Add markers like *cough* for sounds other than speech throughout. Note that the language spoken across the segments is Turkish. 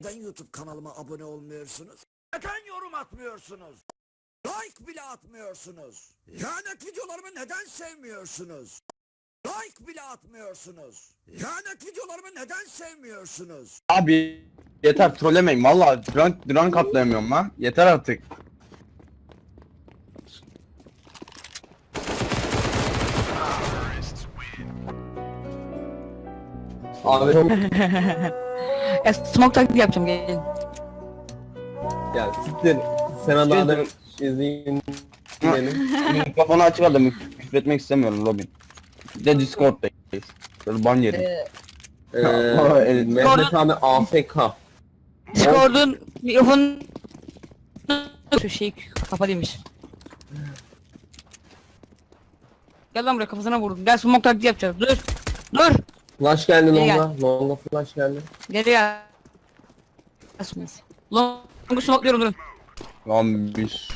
Neden YouTube kanalıma abone olmuyorsunuz? Neden yorum atmıyorsunuz? Like bile atmıyorsunuz. Lanet videolarımı neden sevmiyorsunuz? Like bile atmıyorsunuz. Lanet videolarımı neden sevmiyorsunuz? Abi yeter trollemeyin valla drunk, drunk atlayamıyorum lan. Yeter artık. Abi çok *laughs* Ya smoke taklidi yapacağım gelin. ya siktir. Sen adamı izleyin. Benim. Mikrofonu açık aldım. Küfretmek istemiyorum Robin. Bir de Discord'dayız. Böyle ban yerim. Ee, Eee Mehmet abi AFK. Discord'un mikrofonu şu şey kapalıymış. Gel lan buraya kafasına vurdum. Gel smoke taklidi yapacağız. Dur. Dur. Flash geldi İyi longa. Longa flash geldi. Geri gel. Asmaz. Long'u smokluyorum durun. Lan biz.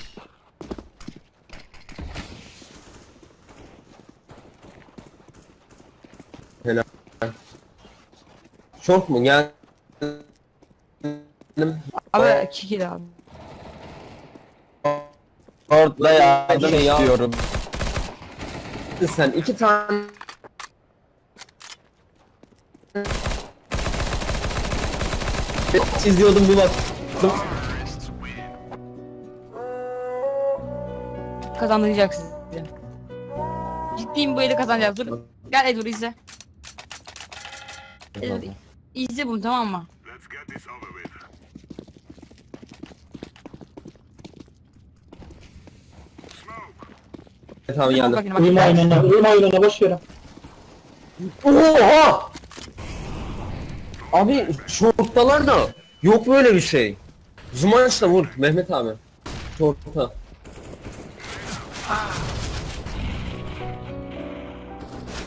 Short mu? Gel. Abi kiki abi. Discord'da yardım Şey ya. istiyorum. Sen iki tane izliyordum bir baktım. Kazandıracaksın. Ciddiyim bu eli kazanacağız. Dur. Gel Edur izle. Edur izle bunu tamam mı? Tamam Bak geldim. bak. Uyuma oynana, uyuma oynana boş ver. Oha! Abi şorttalar da yok böyle bir şey. Zumançla vur Mehmet abi. Şortta.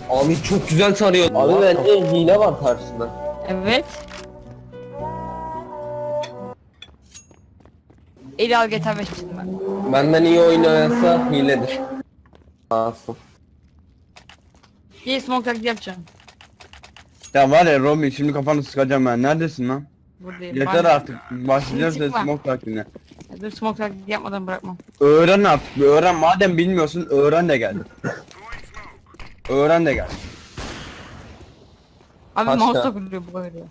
Abi çok güzel tarıyor. Abi bence hile var karşısında. Evet. Eli al GTA 5 çizdim ben. Benden iyi oynayansa hiledir. Asım. Bir smoke taklidi yapacağım. Ya var ya Robin şimdi kafanı sıkacağım ben. Neredesin lan? Buradayım. Yeter artık. Başlayacağız da Çıkma. smoke takiline. Dur smoke taklidi yapmadan bırakmam. Öğren artık. bir Öğren. Madem bilmiyorsun öğren de gel. Öğren de gel. Abi Kaç mouse ya? takılıyor bu kadar ya.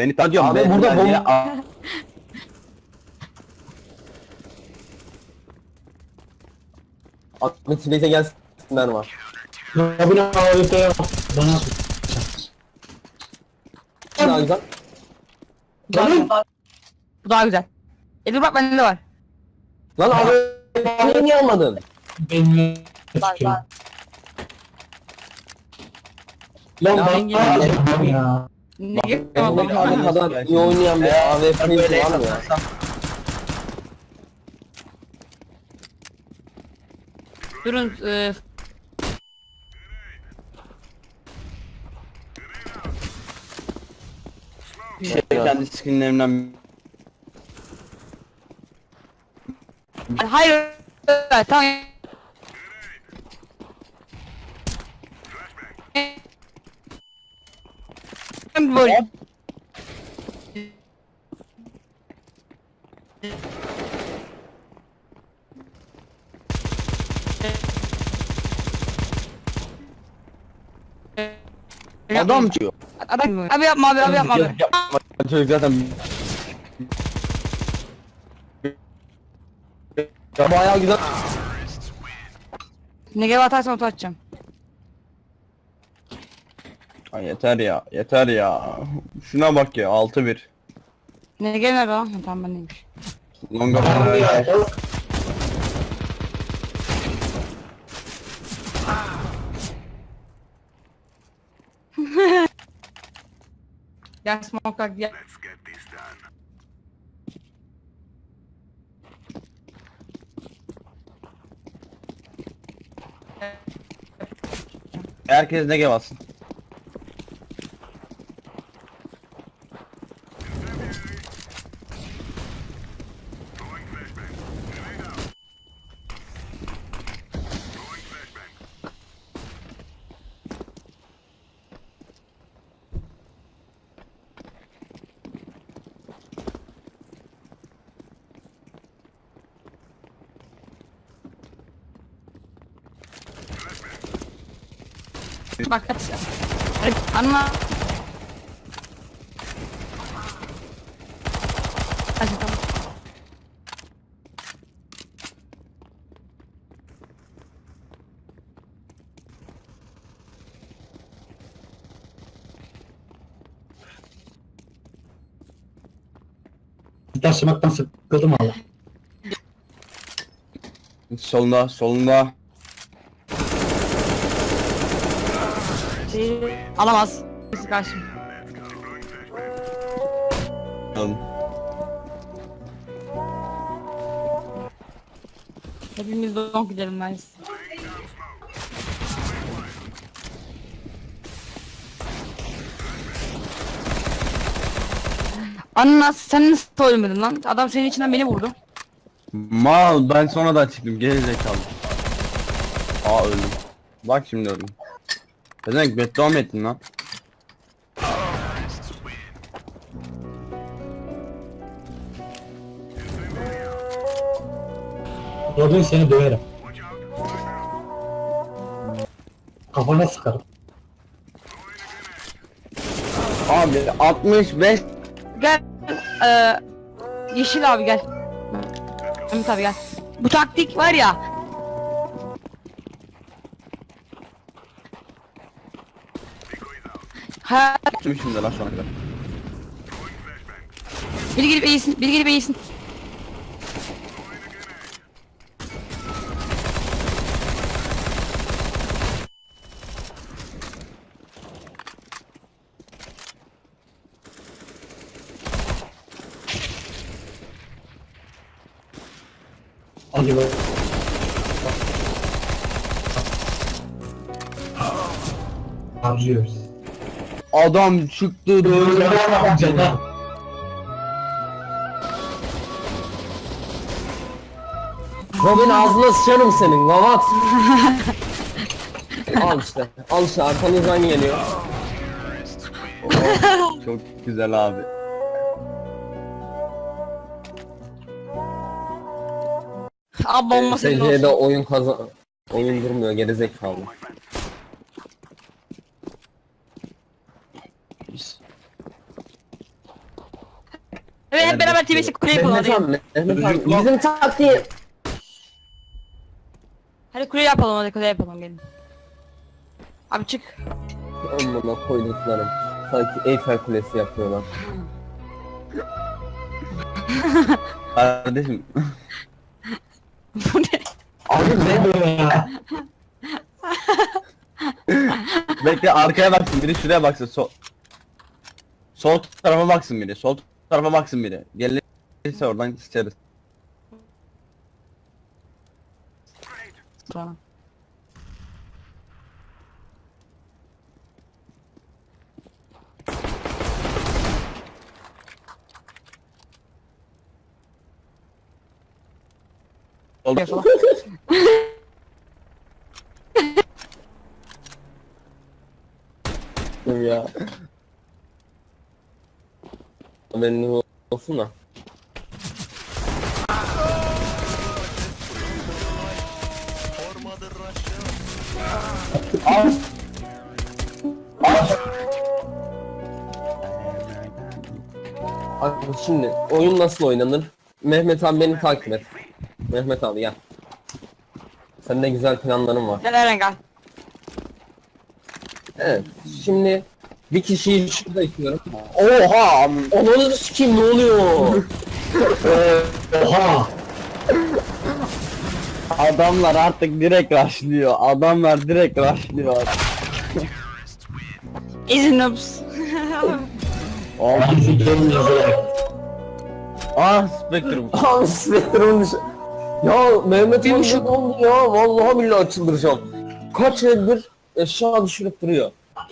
Beni tanıyorum. Abi ben- burada ben bomba- Aa, Ahmet Bey'e gelsinler var. Robin AWP'ye bak. Bana at. Daha güzel. Bu daha güzel. Bu daha güzel. Edur bak bende de var. Lan abi beni niye almadın? Çıkıyor. Lan Ya ben ben Allah'ım ya. Ne abi kadar iyi oynayan bir böyle var mı ya? Durun e, Şey, kendi skinlerimden hayır. Tamam. Böyle. adam çıkıyor. Adam, abi yapma abi abi yapma abi. Yapma. Çocuk zaten Ya bayağı güzel. Ne gel atarsan otu atacağım. Yeter ya yeter ya. Şuna bak ya 6-1. Ne lan? Ha, Tamam ben neymiş. Longa *laughs* Ya, o- Gel smoke gel. Herkes ne gel Bak anla. Hadi tamam. Taşımaktan sıkıldım valla. Solunda solunda. Şey, alamaz. Birisi karşım. Alın. Hepimiz donk gidelim ben. Anna sen nasıl ölmedin lan? Adam senin içinden beni vurdu. Mal ben sonradan çıktım geri zekalı. Aa öldüm. Bak şimdi öldüm. Ne demek beddua mı ettin lan? Robin seni döverim. Kafana sıkarım. Abi 65 Gel. Eee Yeşil abi gel. Mehmet abi gel. Bu taktik var ya. Ha, de lan şu ana kadar. biri gelip eğilsin, biri gelip eğilsin. Hadi be. Harcıyoruz. Adam çıktı. Canım. Robin ağzına sıçarım senin gavat. *laughs* al işte. Al işte arkanızdan geliyor. *laughs* Çok güzel abi. Abi bomba senin olsun. oyun kazan... Oyun durmuyor gerizekalı. Evet hep beraber TV'si kuleye yapalım Mehmet hadi. abi, Mehmet bizim taktiği... Hadi kule yapalım hadi kule yapalım gelin. Abi çık. Amına koyduklarım. Sanki Eyfel Kulesi yapıyorlar. *laughs* Kardeşim Bu ne? Abi ne? Ne böyle ya? *laughs* bekle arkaya baksın biri şuraya baksın sol. Sol tarafa baksın biri. Sol tarafa baksın biri. Gelirse oradan sıçarız. Tamam. Yapalım. ya. Haberiniz olsun da. Abi şimdi oyun nasıl oynanır? Mehmet abi beni takip et. Mehmet abi gel. Senin de güzel planların var. Gel Eren gel. Evet. Şimdi bir kişiyi şurada istiyorum. Oha! Onu sikeyim ne oluyor? *laughs* Oha! Adamlar artık direkt rushlıyor. Adamlar direkt rushlıyor. İzin noobs. Abi. Bizi gelin yazılarak. Ah Spectrum. Abi Spectre'ın dışı- Ya Mehmet buçuk- ne oldu ya? Vallahi billahi çıldıracağım. Kaç eldir eşya düşürüp duruyor.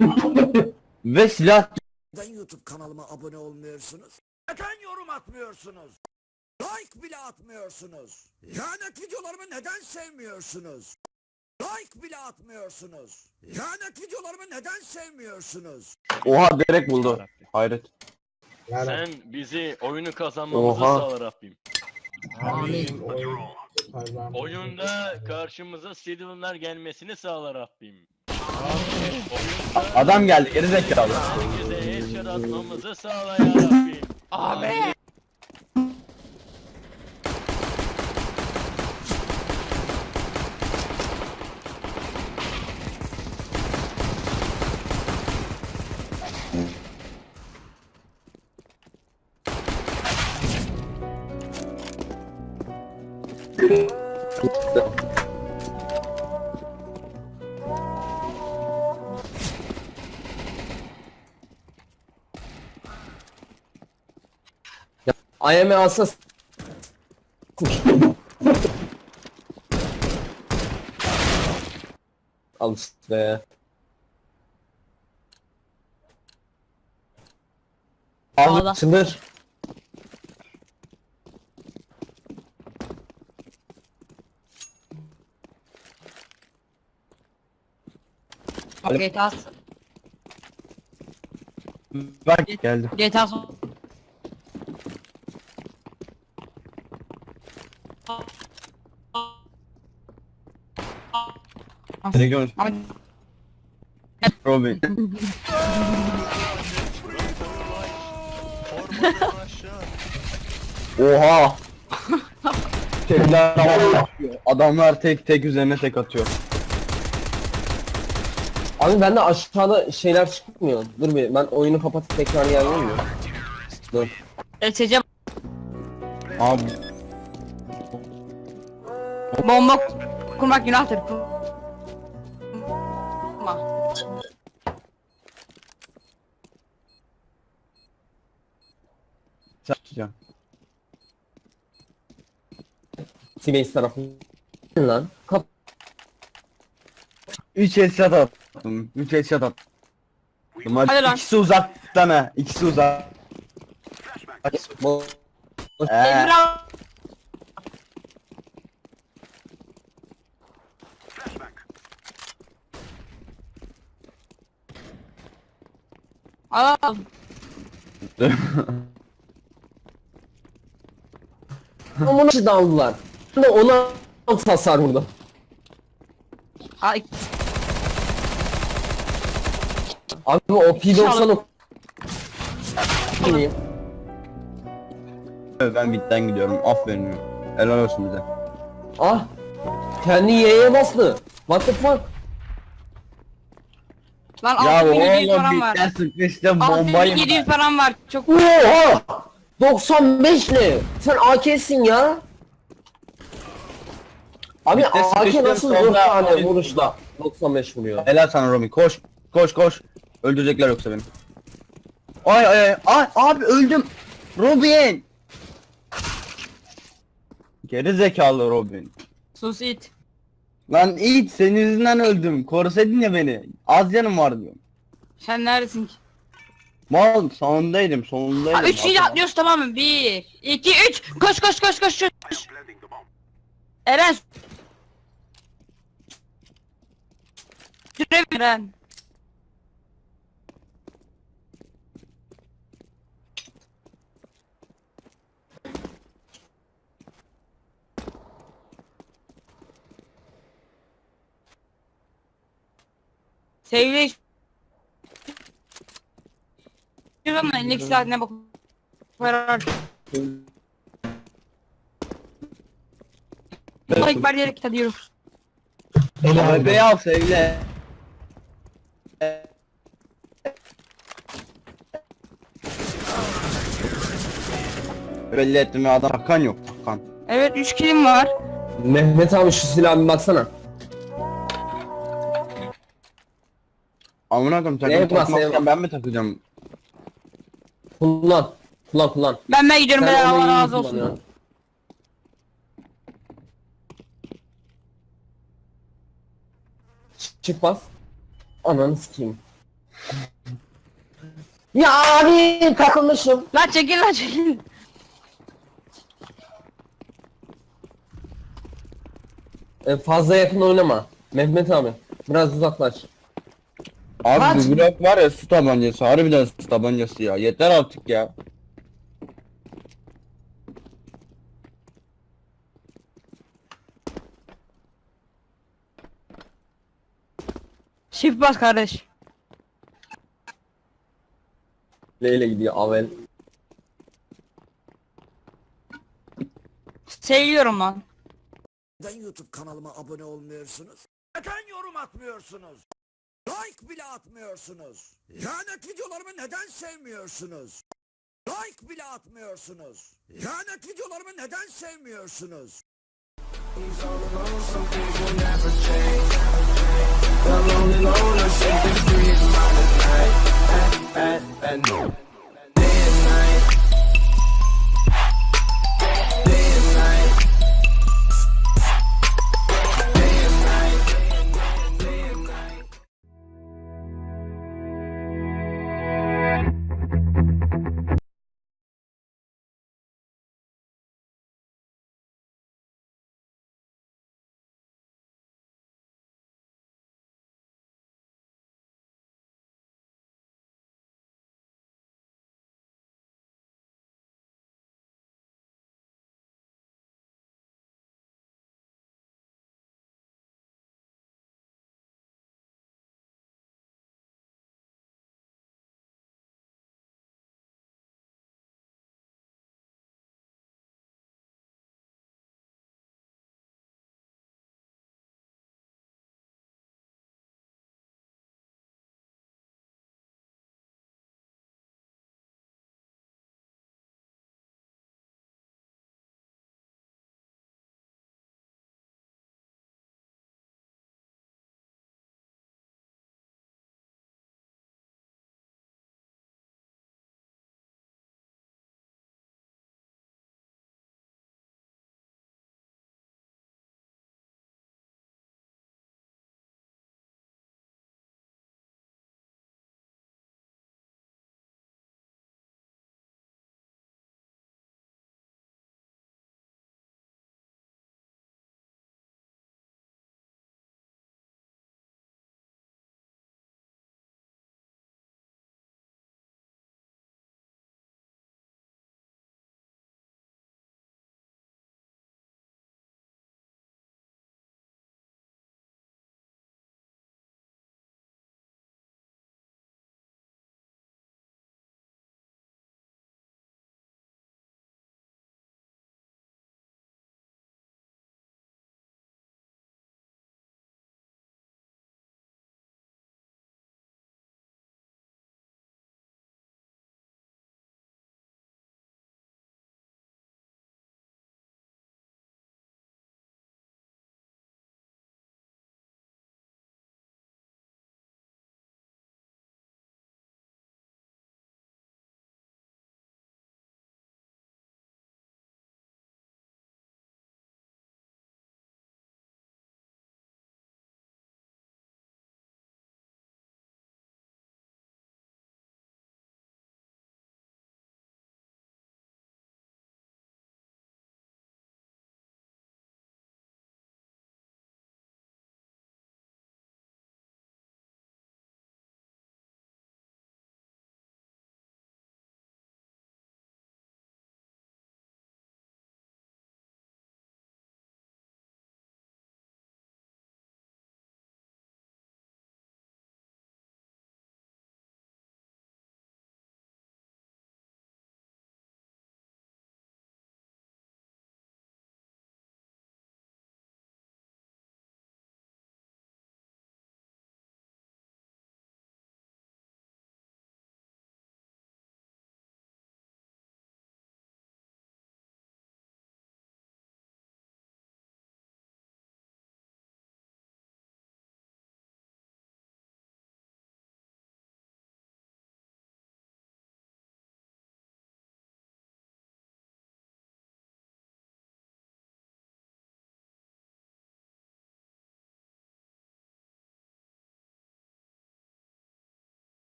*laughs* Ve silah Neden YouTube kanalıma abone olmuyorsunuz? Neden yorum atmıyorsunuz? Like bile atmıyorsunuz. Lanet videolarımı neden sevmiyorsunuz? Like bile atmıyorsunuz. Lanet videolarımı neden sevmiyorsunuz? Oha direkt buldu. Hayret. Sen bizi oyunu kazanmamızı Oha. sağla Rabbim. Oyunda karşımıza Silver'lar gelmesini sağla Rabbim. Adam geldi geri zekalı. bize headshot atmamızı sağla yarabbim. Abi. IM alsa Al işte. Ağla. Çıldır. GTA Bak geldi. GTA Ama Robin. Oha. Tekler havaya atıyor. Adamlar tek tek üzerine tek atıyor. Abi bende aşağıda şeyler çıkmıyor. Dur bir ben oyunu kapatıp tekrar yayayım mı? Dur. SC Abi bomba kurmak günahtır. Tutacaksın. T-Base tarafı. Lan. Kap 3 headshot attım. 3 headshot attım. Hadi Hadi lan. İkisi uzaktan ha. İkisi uzak. Ee, Emrah. *laughs* Nasıl daldılar? Ona hasar vurdu. Al. Abi o P90 o ben bitten gidiyorum. Aferin. Helal olsun bize. Ah! Kendi Y'ye bastı. What the fuck? Lan Ya 6700 oğlum param var. bitten sıkıştım bombayı. 6700 param var. Çok Oha! 95 ne? Sen AK'sin ya. Abi Bitti, AK sıkıştım, nasıl sonra 4 tane vuruşla 95 vuruyor? Helal sana Romi. Koş. Koş koş. Öldürecekler yoksa beni. Ay ay ay. Ay abi öldüm. Robin. Geri zekalı Robin. sus it. Lan it senin yüzünden öldüm. Korusaydın ya beni. Az canım var diyorum. Sen neredesin ki? Mal sonundaydım sonundaydım. Ha, 3 kişi atlıyoruz tamam mı? 1 2 3 koş koş koş koş koş. Eren Süre Eren. Sevgili Şuradan da elindeki silah bak. Like bar diyerek. Helal Bebeği al sevgili. Belli ettim ya adam takan yok takan. Evet 3 kilim var. Mehmet abi şu silaha bir baksana. Amına koyayım Neye takım takmazken neye bas? ben mi takacağım? Kullan. Kullan kullan. Ben ben gidiyorum onu Allah iyi razı olsun. kullanıyorsun. Ç- Çık bas. Ananı sikeyim. Ya abi takılmışım. Lan çekil lan çekil. E, fazla yakın oynama. Mehmet abi. Biraz uzaklaş. Abi Kaç? bu blok var ya su tabancası harbiden su tabancası ya yeter artık ya. Shift bas kardeş. Leyle gidiyor Avel. Seviyorum lan. Neden YouTube kanalıma abone olmuyorsunuz? Neden yorum atmıyorsunuz? Like bile atmıyorsunuz. Lanet videolarımı neden sevmiyorsunuz? Like bile atmıyorsunuz. Lanet videolarımı neden sevmiyorsunuz? alone and on, I'm shaking, dreaming about the night, at, at, at, night.